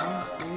Oh.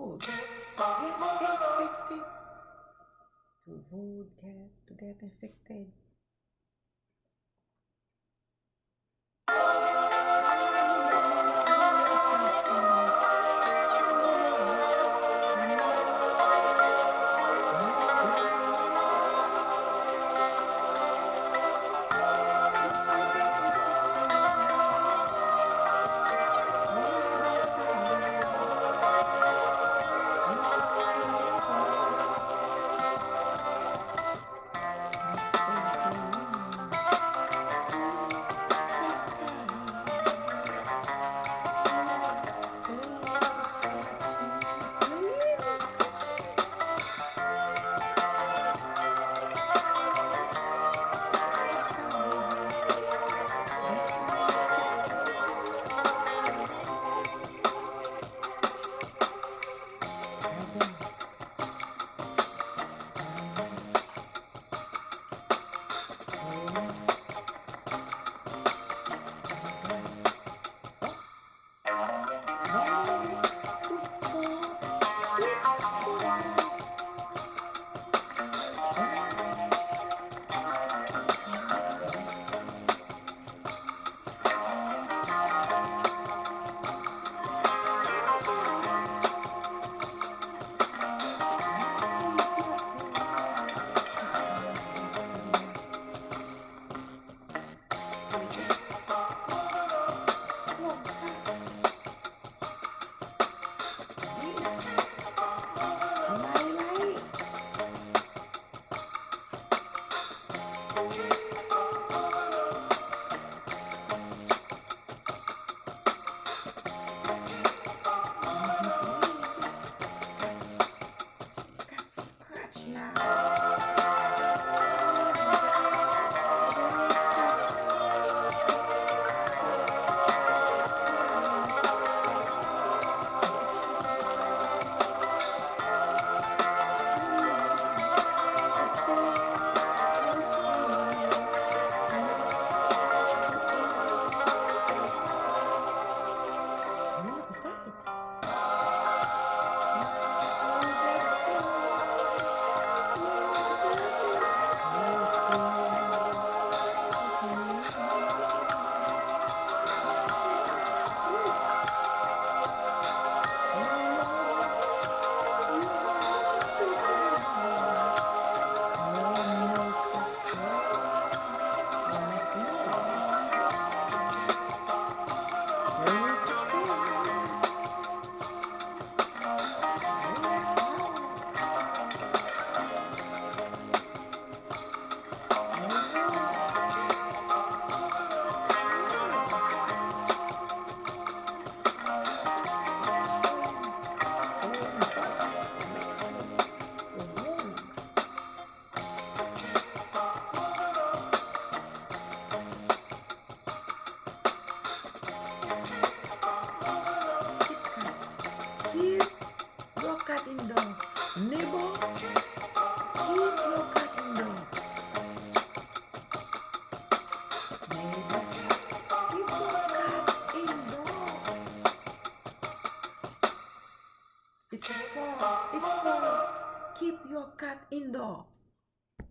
Avoid get infected. To avoid get to get infected. here, broadcasting down neighbor